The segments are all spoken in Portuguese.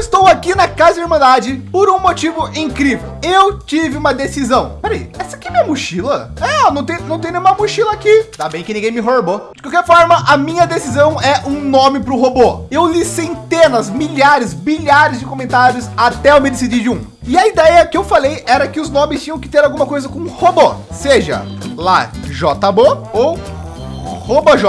estou aqui na Casa da Irmandade por um motivo incrível. Eu tive uma decisão. Peraí, essa aqui é minha mochila? É, não tem, não tem nenhuma mochila aqui. Tá bem que ninguém me roubou. De qualquer forma, a minha decisão é um nome para o robô. Eu li centenas, milhares, bilhares de comentários até eu me decidir de um. E a ideia que eu falei era que os nomes tinham que ter alguma coisa com robô, seja lá JBO ou RoboJ.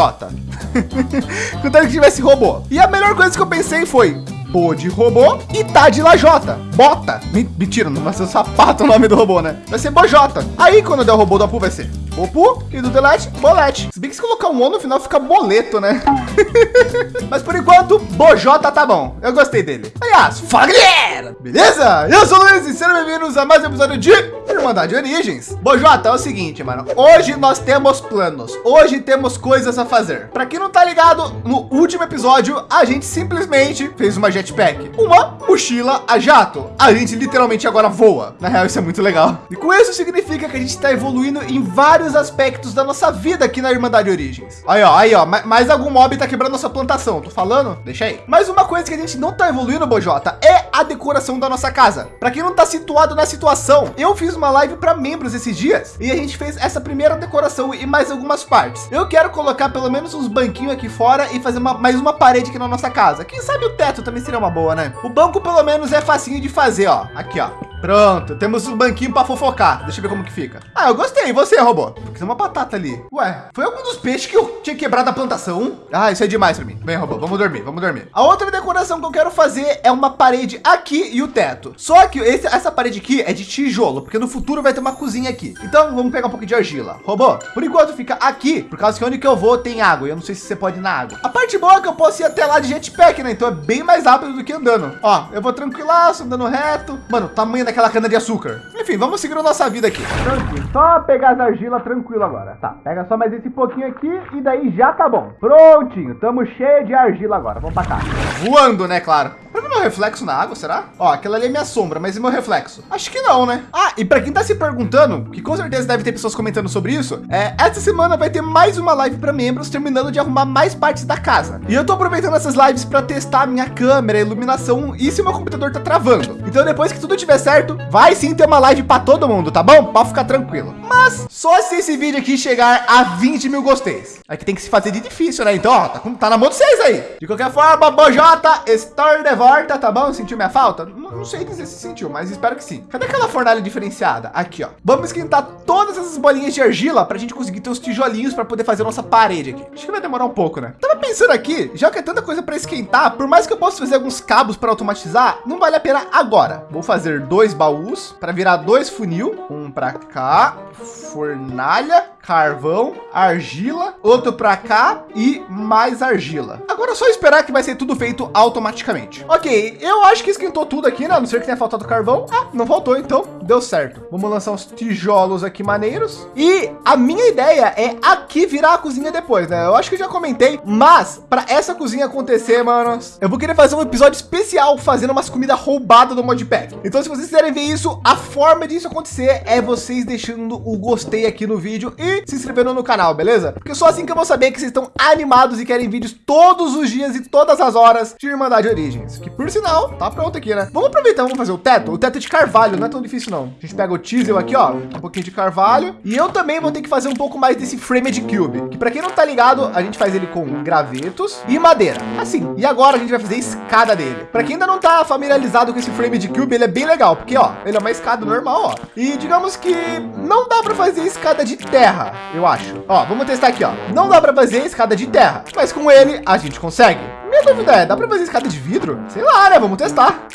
Contanto que tivesse robô. E a melhor coisa que eu pensei foi Bo de robô e tá de lajota. Bota. Mentira, não vai ser sapato o nome do robô, né? Vai ser Bojota. Aí quando der o robô do Apu vai ser Bopu e do Delete, Bolete. Se bem que se colocar um O no final fica boleto, né? Mas por enquanto, Bojota tá bom. Eu gostei dele. Aliás, fala galera! Beleza? Eu sou o Luiz e sejam bem-vindos a mais um episódio de Irmandade Origens. Bojota, é o seguinte, mano. Hoje nós temos planos. Hoje temos coisas a fazer. Para quem não tá ligado, no último episódio, a gente simplesmente fez uma jetpack. Uma mochila a jato. A gente literalmente agora voa. Na real, isso é muito legal. E com isso significa que a gente está evoluindo em vários aspectos da nossa vida aqui na Irmandade Origens. Aí, ó, aí, ó, mais algum mob tá quebrando nossa plantação. Tô falando? Deixa aí. Mas uma coisa que a gente não tá evoluindo, Bojota, é a decoração da nossa casa. Para quem não tá situado na situação, eu fiz uma live para membros esses dias e a gente fez essa primeira decoração e mais algumas partes. Eu quero colocar pelo menos uns banquinhos aqui fora e fazer uma, mais uma parede aqui na nossa casa. Quem sabe o teto também seria uma boa, né? O banco pelo menos é facinho de fazer, ó. Aqui, ó. Pronto, temos um banquinho para fofocar. Deixa eu ver como que fica. Ah, eu gostei. E você, robô? Porque tem uma batata ali. Ué, foi algum dos peixes que eu tinha quebrado a plantação? Ah, isso é demais para mim. Vem, robô, vamos dormir, vamos dormir. A outra decoração que eu quero fazer é uma parede aqui e o teto. Só que esse, essa parede aqui é de tijolo, porque no futuro vai ter uma cozinha aqui. Então vamos pegar um pouco de argila. Robô, por enquanto fica aqui, por causa que onde que eu vou tem água. Eu não sei se você pode ir na água. A parte boa é que eu posso ir até lá de jetpack, né? Então é bem mais rápido do que andando. Ó, eu vou tranquilaço, andando reto. Mano, tamanho daquela cana de açúcar. Enfim, vamos seguir a nossa vida aqui. Tranquilo. Só pegar as argilas tranquilo agora. Tá, pega só mais esse pouquinho aqui e daí já tá bom. Prontinho, tamo cheio de argila agora. Vamos pra cá. Voando, né, claro. Pra ver meu reflexo na água, será? Ó, aquela ali é minha sombra, mas e meu reflexo? Acho que não, né? Ah, e para quem tá se perguntando, que com certeza deve ter pessoas comentando sobre isso, é, essa semana vai ter mais uma live para membros, terminando de arrumar mais partes da casa. E eu tô aproveitando essas lives para testar a minha câmera, a iluminação e se meu computador tá travando. Então depois que tudo tiver certo, vai sim ter uma live para todo mundo, tá bom? Pode ficar tranquilo. Mas só se esse vídeo aqui chegar a 20 mil gosteis. Aqui tem que se fazer de difícil, né? Então, ó, tá, tá na mão de vocês aí. De qualquer forma, Bojota, Story de volta, tá bom? Sentiu minha falta? Não, não, sei dizer se sentiu, mas espero que sim. Cadê aquela fornalha diferenciada? Aqui, ó. Vamos esquentar todas essas bolinhas de argila para a gente conseguir ter os tijolinhos para poder fazer nossa parede aqui. Acho que vai demorar um pouco, né? Tava pensando aqui, já que é tanta coisa para esquentar, por mais que eu possa fazer alguns cabos para automatizar, não vale a pena agora. Vou fazer dois baús para virar dois funil, um para cá, fornalha, carvão, argila, outro para cá e mais argila. Agora é só esperar que vai ser tudo feito automaticamente. Ok, eu acho que esquentou tudo aqui, né? A não ser que tenha faltado carvão. Ah, não faltou, então deu certo. Vamos lançar uns tijolos aqui maneiros. E a minha ideia é aqui virar a cozinha depois, né? Eu acho que eu já comentei, mas para essa cozinha acontecer, manos, eu vou querer fazer um episódio especial fazendo umas comidas roubadas do modpack. Então, se vocês quiserem ver isso, a forma disso acontecer é vocês deixando o gostei aqui no vídeo e se inscrevendo no canal, beleza? Porque só assim que eu vou saber que vocês estão animados e querem vídeos todos os dias e todas as horas de Irmandade Origens, que por sinal tá pronto aqui, né? Vamos aproveitar, vamos fazer o teto. O teto é de carvalho, não é tão difícil não. A gente pega o teasel aqui, ó, um pouquinho de carvalho. E eu também vou ter que fazer um pouco mais desse frame de cube, que para quem não tá ligado, a gente faz ele com gravetos e madeira. Assim. E agora a gente vai fazer a escada dele. Para quem ainda não tá familiarizado com esse frame de cube, ele é bem legal, porque ó, ele é uma escada normal, ó. E digamos que não dá para fazer escada de terra, eu acho. Ó, vamos testar aqui, ó. Não dá para fazer escada de terra, mas com ele a gente consegue. Minha dúvida é, dá para fazer escada de vidro? Sei lá, né? Vamos testar.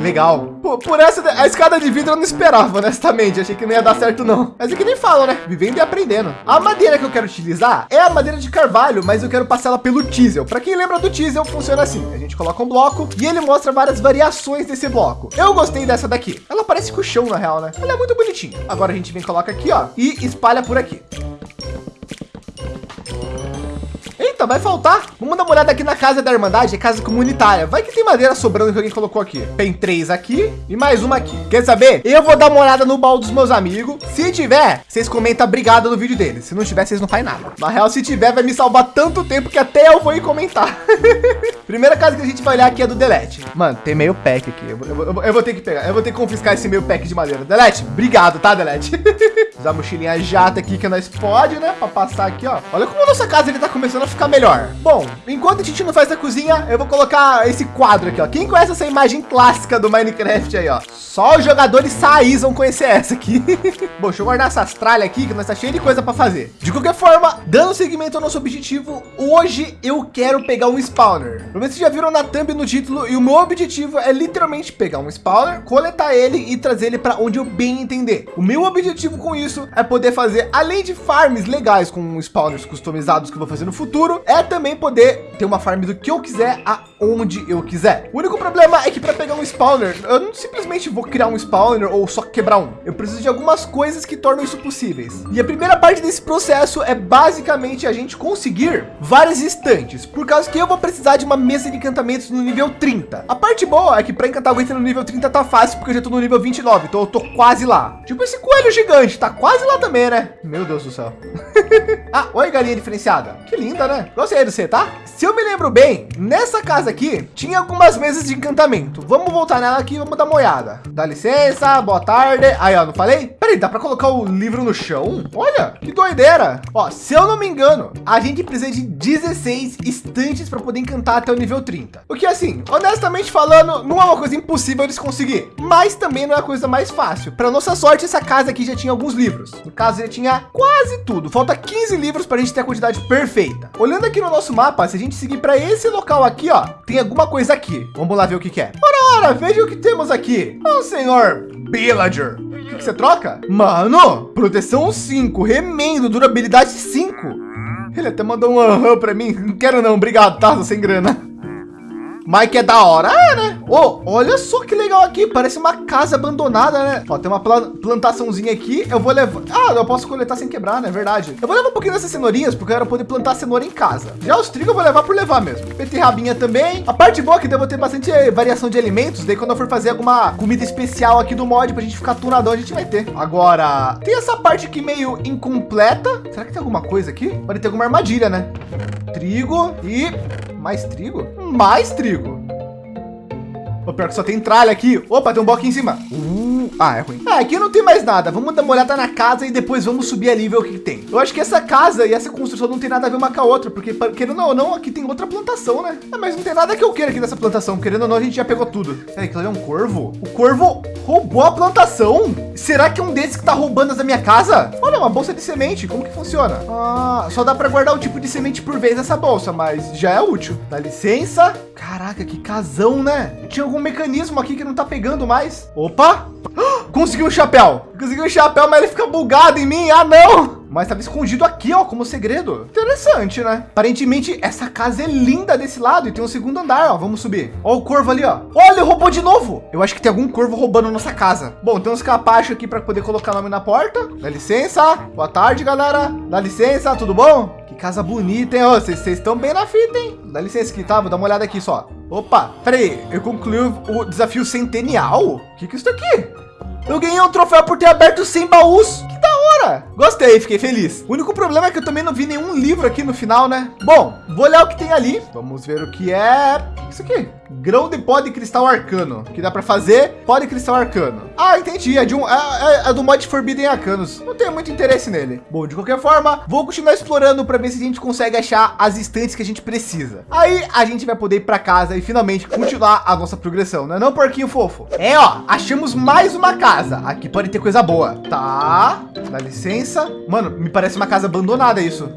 Legal. Por, por, essa, a escada de vidro eu não esperava, honestamente. Achei que não ia dar certo, não. Mas é que nem falam, né? Vivendo e aprendendo. A madeira que eu quero utilizar é a madeira de carvalho, mas eu quero passar ela pelo teasel. Para quem lembra do teasel, funciona assim. A gente coloca um bloco e ele mostra várias variações desse bloco. Eu gostei dessa daqui. Ela parece com o chão, na real, né? Ela é muito bonitinha. Agora a gente vem coloca aqui, ó, e espalha por aqui. Eita, vai faltar. Vamos dar uma olhada aqui na casa da Irmandade, casa comunitária. Vai que tem madeira sobrando que alguém colocou aqui. Tem três aqui e mais uma aqui. Quer saber? Eu vou dar uma olhada no baú dos meus amigos. Se tiver, vocês comentam obrigado no vídeo deles. Se não tiver, vocês não fazem nada. Na real, se tiver, vai me salvar tanto tempo que até eu vou ir comentar. Primeira casa que a gente vai olhar aqui é do Delete. Mano, tem meio pack aqui. Eu, eu, eu, eu, vou ter que pegar. Eu vou ter que confiscar esse meio pack de madeira. Delete, obrigado, tá, Delete? Usar a mochilinha jata aqui que nós pode, né? Para passar aqui, ó. Olha como a nossa casa ele tá começando a ficar melhor. Bom, enquanto a gente não faz a cozinha, eu vou colocar esse quadro aqui, ó. Quem conhece essa imagem clássica do Minecraft aí, ó? Só os jogadores saís vão conhecer essa aqui. Bom, deixa eu guardar essas tralhas aqui, que nós tá cheio de coisa para fazer. De qualquer forma, dando seguimento ao nosso objetivo, hoje eu quero pegar um spawner. Pelo menos vocês já viram na thumb no título, e o meu objetivo é literalmente pegar um spawner, coletar ele e trazer ele para onde eu bem entender. O meu objetivo com isso é poder fazer, além de farms legais com spawners customizados que eu vou fazer no futuro, é também poder ter uma farm do que eu quiser aonde eu quiser. O único problema é que para pegar um spawner, eu não simplesmente vou criar um spawner ou só quebrar um. Eu preciso de algumas coisas que tornam isso possíveis. E a primeira parte desse processo é basicamente a gente conseguir várias estantes, por causa que eu vou precisar de uma mesa de encantamentos no nível 30. A parte boa é que para encantar o no nível 30 tá fácil, porque eu já tô no nível 29, então eu tô quase lá. Tipo esse coelho gigante, tá quase lá também, né? Meu Deus do céu. ah, oi, galinha diferenciada. Que linda, né? Gostei do você, tá? Se eu me lembro bem, nessa casa aqui tinha algumas mesas de encantamento. Vamos voltar nela aqui, vamos dar uma olhada. Dá licença, boa tarde. Aí, ó, não falei? Peraí, dá para colocar o livro no chão? Olha, que doideira. Ó, se eu não me engano, a gente precisa de 16 estantes para poder encantar até o nível 30. O que assim, honestamente falando, não é uma coisa impossível eles conseguir, mas também não é a coisa mais fácil. Para nossa sorte, essa casa aqui já tinha alguns livros. No caso, ele tinha quase tudo. Falta 15 livros para a gente ter a quantidade perfeita. Olhando aqui no nosso mapa, se a gente seguir para esse local aqui, ó, tem alguma coisa aqui. Vamos lá ver o que, que é. Ora, ora, veja o que temos aqui. O oh, senhor Villager. O que, que você troca? Mano, proteção 5, remendo, durabilidade 5. Ele até mandou um aham para mim. Não quero não, obrigado, tá? Tô sem grana. Que é da hora, é, né? Oh, olha só que legal aqui, parece uma casa abandonada, né? Ó, tem uma plantaçãozinha aqui, eu vou levar... Ah, eu posso coletar sem quebrar, né? Verdade. Eu vou levar um pouquinho dessas cenourinhas, porque eu quero poder plantar cenoura em casa. Já os trigos eu vou levar por levar mesmo. Beterrabinha também. A parte boa é que devo ter bastante variação de alimentos, daí quando eu for fazer alguma comida especial aqui do mod, pra gente ficar tunadão, a gente vai ter. Agora, tem essa parte aqui meio incompleta. Será que tem alguma coisa aqui? Pode ter alguma armadilha, né? Trigo e mais trigo? Mais trigo. O pior que só tem tralha aqui. Opa, tem um bloco aqui em cima. Uh. Ah, é ruim. Ah, aqui não tem mais nada. Vamos dar uma olhada na casa e depois vamos subir ali e ver o que, que tem. Eu acho que essa casa e essa construção não tem nada a ver uma com a outra, porque querendo ou não, aqui tem outra plantação, né? Ah, mas não tem nada que eu queira aqui nessa plantação. Querendo ou não, a gente já pegou tudo. Peraí, que é um corvo? O corvo roubou a plantação? Será que é um desses que tá roubando da minha casa? Olha, uma bolsa de semente. Como que funciona? Ah, só dá para guardar um tipo de semente por vez nessa bolsa, mas já é útil. Dá licença. Caraca, que casão, né? Tinha algum mecanismo aqui que não tá pegando mais. Opa! Consegui um chapéu. Consegui um chapéu, mas ele fica bugado em mim. Ah, não. Mas estava escondido aqui, ó, como segredo. Interessante, né? Aparentemente, essa casa é linda desse lado e tem um segundo andar, ó. Vamos subir. Ó o corvo ali, ó. Olha, roubou de novo. Eu acho que tem algum corvo roubando nossa casa. Bom, tem uns capachos aqui para poder colocar nome na porta. Dá licença. Boa tarde, galera. Dá licença, tudo bom? Casa bonita, hein? Vocês estão bem na fita, hein? Dá licença aqui, tá? Vou dar uma olhada aqui só. Opa, peraí. Eu concluí o desafio centenial? O que que é isso aqui? Eu ganhei um troféu por ter aberto 100 baús. Que da hora. Gostei, fiquei feliz. O único problema é que eu também não vi nenhum livro aqui no final, né? Bom, vou olhar o que tem ali. Vamos ver o que é. Isso aqui. Grão de pó de cristal arcano. Que dá para fazer pó de cristal arcano. Ah, entendi. É, de um, é, é, é, do mod Forbidden Arcanos. Não tenho muito interesse nele. Bom, de qualquer forma, vou continuar explorando para ver se a gente consegue achar as estantes que a gente precisa. Aí a gente vai poder ir para casa e finalmente continuar a nossa progressão, não é não, porquinho fofo? É, ó, achamos mais uma casa. Aqui pode ter coisa boa. Tá, dá licença. Mano, me parece uma casa abandonada isso.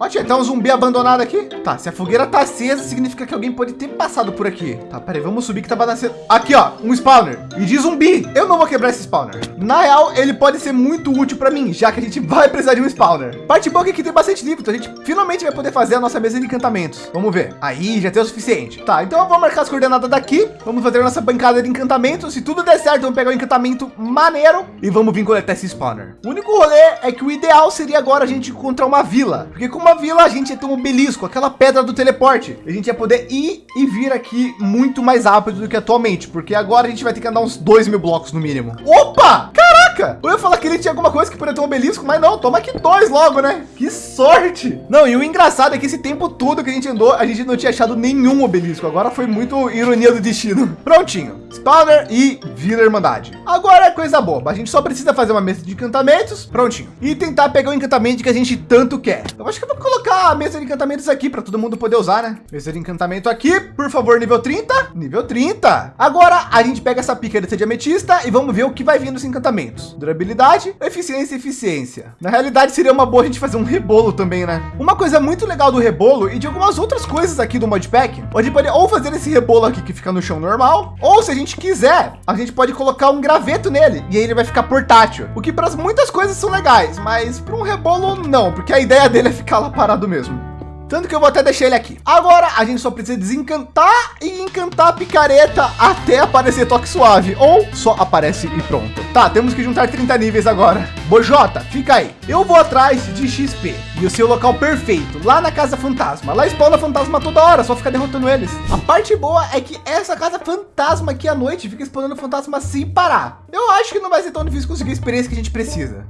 Ó, tinha até um zumbi abandonado aqui. Tá, se a fogueira tá acesa, significa que alguém pode ter passado por aqui. Tá, peraí, vamos subir que tá nascendo. Aqui, ó, um spawner. E de zumbi. Eu não vou quebrar esse spawner. Na real, ele pode ser muito útil para mim, já que a gente vai precisar de um spawner. Parte boa é que tem bastante livro, então a gente finalmente vai poder fazer a nossa mesa de encantamentos. Vamos ver. Aí, já tem o suficiente. Tá, então eu vou marcar as coordenadas daqui. Vamos fazer a nossa bancada de encantamentos. Se tudo der certo, vamos pegar o um encantamento maneiro e vamos vir coletar esse spawner. O único rolê é que o ideal seria agora a gente encontrar uma vila. Porque como uma vila, a gente ia ter um obelisco, aquela pedra do teleporte. A gente ia poder ir e vir aqui muito mais rápido do que atualmente, porque agora a gente vai ter que andar uns dois mil blocos no mínimo. Opa! Caraca! Eu ia falar que ele tinha alguma coisa que poderia ter um obelisco, mas não, toma aqui dois logo, né? Que sorte! Não, e o engraçado é que esse tempo todo que a gente andou, a gente não tinha achado nenhum obelisco. Agora foi muito ironia do destino. Prontinho. Spawner e Vila Irmandade. Agora é coisa boba. A gente só precisa fazer uma mesa de encantamentos. Prontinho. E tentar pegar o encantamento que a gente tanto quer. Eu acho que eu vou colocar a mesa de encantamentos aqui para todo mundo poder usar, né? Mesa de encantamento aqui. Por favor, nível 30. Nível 30. Agora a gente pega essa picareta de ametista e vamos ver o que vai vir nos encantamentos. Durabilidade, eficiência e eficiência. Na realidade, seria uma boa a gente fazer um rebolo também, né? Uma coisa muito legal do rebolo e de algumas outras coisas aqui do modpack, a gente pode ou fazer esse rebolo aqui que fica no chão normal, ou se a gente quiser, a gente pode colocar um graveto nele e aí ele vai ficar portátil. O que para muitas coisas são legais, mas para um rebolo não, porque a ideia dele é ficar lá parado mesmo. Tanto que eu vou até deixar ele aqui. Agora a gente só precisa desencantar e encantar a picareta até aparecer toque suave. Ou só aparece e pronto. Tá, temos que juntar 30 níveis agora. Bojota, fica aí. Eu vou atrás de XP. E o seu local perfeito, lá na Casa Fantasma. Lá spawna fantasma toda hora, só fica derrotando eles. A parte boa é que essa Casa Fantasma aqui à noite fica spawnando fantasma sem parar. Eu acho que não vai ser tão difícil conseguir a experiência que a gente precisa.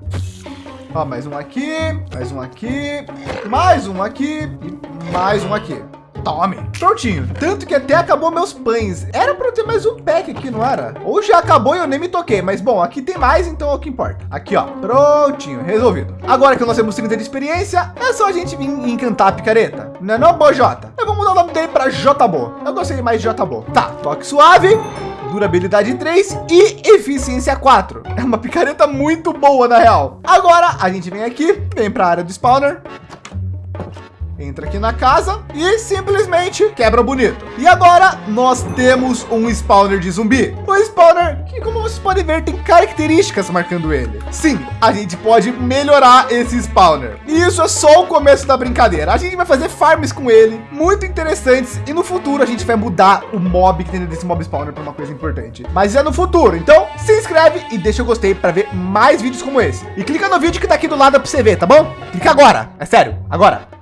Ó, mais um aqui, mais um aqui, mais um aqui e mais um aqui. Tome. Prontinho. Tanto que até acabou meus pães. Era para ter mais um pack aqui, não era? Ou já acabou e eu nem me toquei. Mas bom, aqui tem mais, então é o que importa. Aqui, ó. Prontinho. Resolvido. Agora que nós temos 30 de experiência, é só a gente vir encantar a picareta. Não é não, Bojota? Eu vou mudar o nome dele para Jbo. Eu gostei mais de Jbo. Tá, toque suave durabilidade 3 e eficiência 4. É uma picareta muito boa na real. Agora a gente vem aqui, vem para a área do spawner entra aqui na casa e simplesmente quebra bonito. E agora nós temos um spawner de zumbi. O spawner que, como vocês podem ver, tem características marcando ele. Sim, a gente pode melhorar esse spawner. E isso é só o começo da brincadeira. A gente vai fazer farms com ele, muito interessantes. E no futuro a gente vai mudar o mob que tem desse mob spawner para uma coisa importante. Mas é no futuro. Então se inscreve e deixa o gostei para ver mais vídeos como esse. E clica no vídeo que tá aqui do lado para você ver, tá bom? Clica agora. É sério, agora.